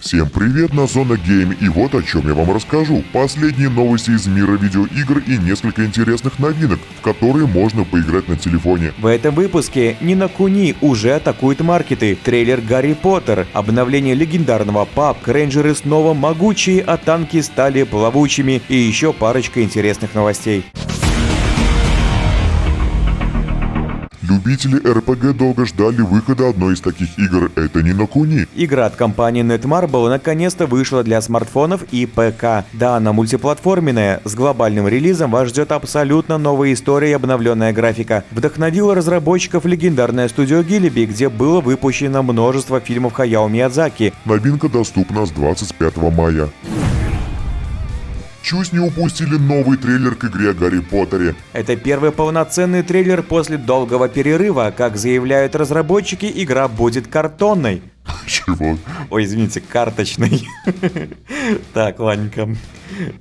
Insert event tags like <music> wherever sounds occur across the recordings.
Всем привет на Зона Гейм и вот о чем я вам расскажу. Последние новости из мира видеоигр и несколько интересных новинок, в которые можно поиграть на телефоне. В этом выпуске Нина Куни уже атакует маркеты, трейлер Гарри Поттер, обновление легендарного PUBG, рейнджеры снова могучие, а танки стали плавучими и еще парочка интересных новостей. Любители РПГ долго ждали выхода одной из таких игр, это не на Куни. Игра от компании Netmarble наконец-то вышла для смартфонов и ПК. Да, она мультиплатформенная. С глобальным релизом вас ждет абсолютно новая история и обновленная графика. Вдохновила разработчиков легендарная студия Гилиби, где было выпущено множество фильмов Хаяо Миядзаки. Новинка доступна с 25 мая. Чуть не упустили новый трейлер к игре о Гарри Поттере. Это первый полноценный трейлер после долгого перерыва. Как заявляют разработчики, игра будет картонной. Чего? Ой, извините, карточной. <laughs> Так, ладненько.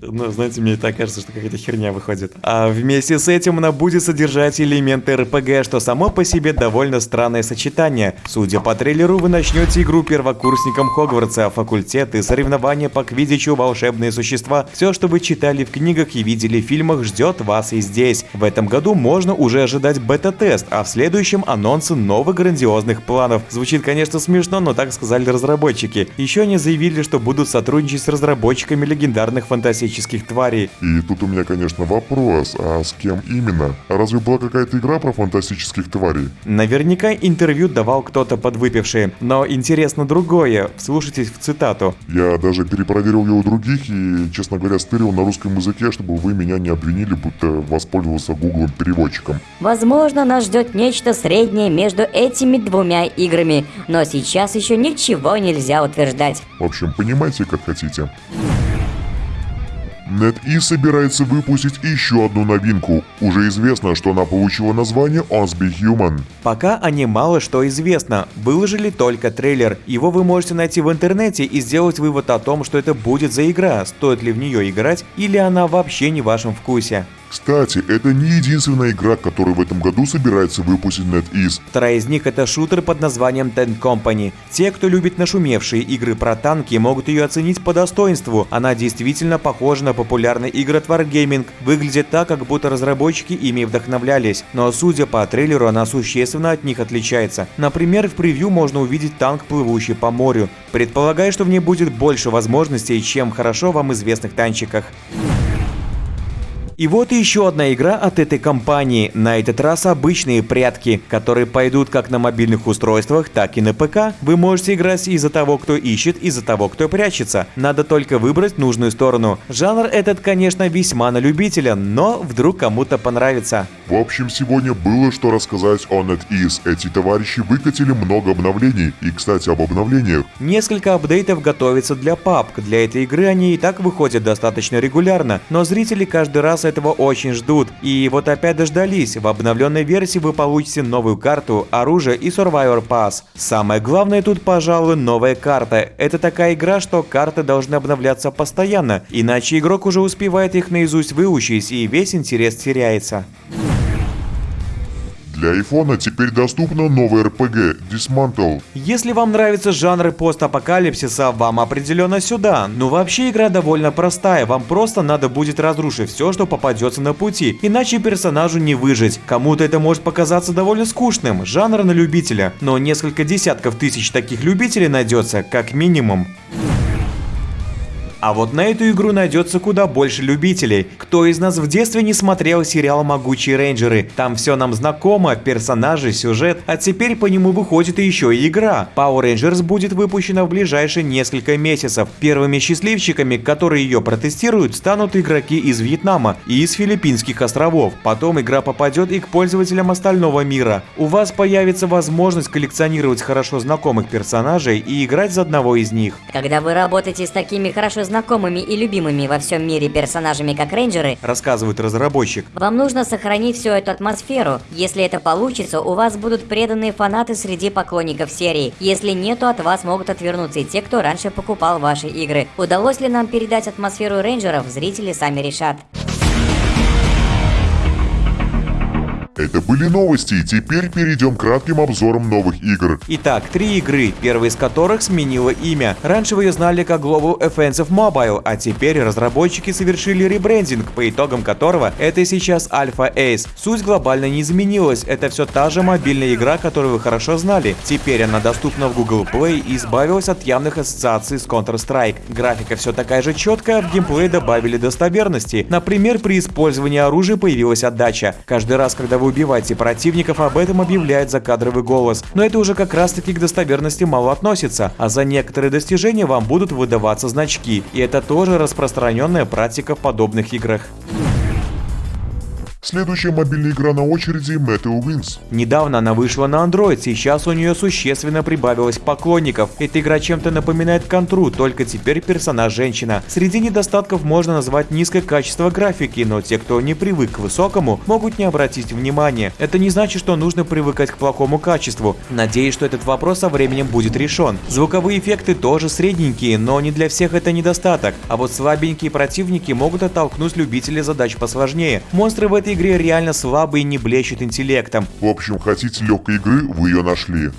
Ну, знаете, мне так кажется, что какая-то херня выходит. А вместе с этим она будет содержать элементы РПГ, что само по себе довольно странное сочетание. Судя по трейлеру, вы начнете игру первокурсникам Хогвартса, факультеты, соревнования по квидичу, волшебные существа. Все, что вы читали в книгах и видели в фильмах, ждет вас и здесь. В этом году можно уже ожидать бета-тест, а в следующем анонсы новых грандиозных планов. Звучит, конечно, смешно, но так сказали разработчики. Еще они заявили, что будут сотрудничать с разработчиками легендарных фантастических тварей. И тут у меня, конечно, вопрос, а с кем именно? А разве была какая-то игра про фантастических тварей? Наверняка интервью давал кто-то подвыпивший, но интересно другое, вслушайтесь в цитату. Я даже перепроверил ее у других и, честно говоря, стырил на русском языке, чтобы вы меня не обвинили, будто воспользовался гуглом переводчиком. Возможно, нас ждет нечто среднее между этими двумя играми, но сейчас еще ничего нельзя утверждать. В общем, понимайте, как хотите. NetEase собирается выпустить еще одну новинку. Уже известно, что она получила название Be Human. Пока о ней мало что известно. Выложили только трейлер. Его вы можете найти в интернете и сделать вывод о том, что это будет за игра, стоит ли в нее играть или она вообще не в вашем вкусе. Кстати, это не единственная игра, которую в этом году собирается выпустить NetEase. Вторая из них это шутер под названием Ten Company. Те, кто любит нашумевшие игры про танки, могут ее оценить по достоинству. Она действительно похожа на популярный игры от Wargaming. Выглядит так, как будто разработчики ими вдохновлялись. Но судя по трейлеру, она существенно от них отличается. Например, в превью можно увидеть танк, плывущий по морю. Предполагаю, что в ней будет больше возможностей, чем хорошо вам известных танчиках. И вот еще одна игра от этой компании, на этот раз обычные прятки, которые пойдут как на мобильных устройствах, так и на ПК. Вы можете играть и за того, кто ищет, и за того, кто прячется. Надо только выбрать нужную сторону. Жанр этот, конечно, весьма на любителя, но вдруг кому-то понравится. В общем, сегодня было что рассказать о NetEase. Эти товарищи выкатили много обновлений. И, кстати, об обновлениях. Несколько апдейтов готовится для PUBG. Для этой игры они и так выходят достаточно регулярно, но зрители каждый раз этого очень ждут. И вот опять дождались. В обновленной версии вы получите новую карту, оружие и Survivor Pass. Самое главное тут, пожалуй, новая карта. Это такая игра, что карты должны обновляться постоянно, иначе игрок уже успевает их наизусть выучить и весь интерес теряется. Для айфона теперь доступна новая RPG Dismantle. Если вам нравятся жанры постапокалипсиса, вам определенно сюда. Но вообще игра довольно простая, вам просто надо будет разрушить все, что попадется на пути, иначе персонажу не выжить. Кому-то это может показаться довольно скучным, жанр на любителя, но несколько десятков тысяч таких любителей найдется, как минимум. А вот на эту игру найдется куда больше любителей. Кто из нас в детстве не смотрел сериал «Могучие рейнджеры»? Там все нам знакомо, персонажи, сюжет, а теперь по нему выходит еще и игра. Power Rangers будет выпущена в ближайшие несколько месяцев. Первыми счастливчиками, которые ее протестируют, станут игроки из Вьетнама и из Филиппинских островов. Потом игра попадет и к пользователям остального мира. У вас появится возможность коллекционировать хорошо знакомых персонажей и играть за одного из них. Когда вы работаете с такими хорошо знакомыми и любимыми во всем мире персонажами, как рейнджеры, рассказывает разработчик. Вам нужно сохранить всю эту атмосферу. Если это получится, у вас будут преданные фанаты среди поклонников серии. Если нет, то от вас могут отвернуться и те, кто раньше покупал ваши игры. Удалось ли нам передать атмосферу рейнджеров, зрители сами решат. Это были новости, теперь перейдем к кратким обзорам новых игр. Итак, три игры, первая из которых сменила имя. Раньше вы ее знали как Global Offensive Mobile, а теперь разработчики совершили ребрендинг, по итогам которого это сейчас Alpha Ace. Суть глобально не изменилась, это все та же мобильная игра, которую вы хорошо знали. Теперь она доступна в Google Play и избавилась от явных ассоциаций с Counter-Strike. Графика все такая же четкая, в геймплей добавили достоверности. Например, при использовании оружия появилась отдача. Каждый раз, когда вы убиваете противников, об этом объявляет закадровый голос. Но это уже как раз таки к достоверности мало относится, а за некоторые достижения вам будут выдаваться значки. И это тоже распространенная практика в подобных играх. Следующая мобильная игра на очереди Meteo Wings. Недавно она вышла на Android, сейчас у нее существенно прибавилось поклонников. Эта игра чем-то напоминает контру, только теперь персонаж женщина. Среди недостатков можно назвать низкое качество графики, но те, кто не привык к высокому, могут не обратить внимания. Это не значит, что нужно привыкать к плохому качеству. Надеюсь, что этот вопрос со временем будет решен. Звуковые эффекты тоже средненькие, но не для всех это недостаток. А вот слабенькие противники могут оттолкнуть любителей задач посложнее. Монстры в этой этой игре реально слабый и не блещет интеллектом. В общем, хотите легкой игры, вы ее нашли.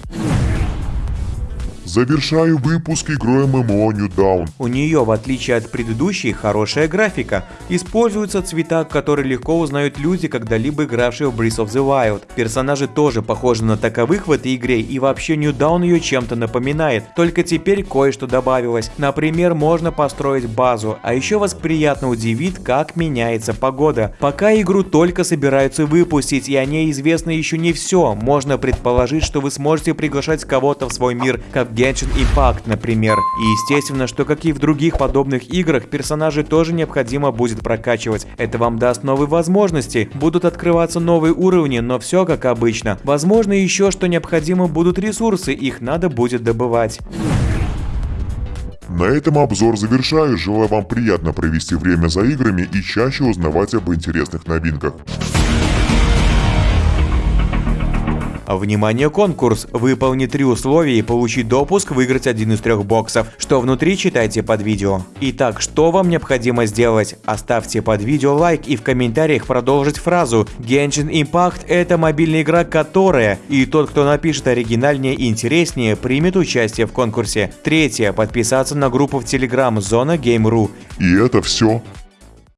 Завершаю выпуск игрой MMO New Dawn. У нее, в отличие от предыдущей, хорошая графика. Используются цвета, которые легко узнают люди, когда-либо игравшие в Breath of the Wild. Персонажи тоже похожи на таковых в этой игре, и вообще New Dawn ее чем-то напоминает. Только теперь кое-что добавилось. Например, можно построить базу, а еще вас приятно удивит, как меняется погода. Пока игру только собираются выпустить, и о ней известно еще не все, можно предположить, что вы сможете приглашать кого-то в свой мир, как Genshin Impact, например. И естественно, что как и в других подобных играх, персонажей тоже необходимо будет прокачивать. Это вам даст новые возможности, будут открываться новые уровни, но все как обычно. Возможно еще, что необходимо будут ресурсы, их надо будет добывать. На этом обзор завершаю. Желаю вам приятно провести время за играми и чаще узнавать об интересных новинках. Внимание, конкурс! Выполни три условия и получи допуск выиграть один из трех боксов. Что внутри, читайте под видео. Итак, что вам необходимо сделать? Оставьте под видео лайк и в комментариях продолжить фразу Genshin Impact это мобильная игра, которая... И тот, кто напишет оригинальнее и интереснее, примет участие в конкурсе. Третье. Подписаться на группу в Telegram Зона Game.ru. И это все.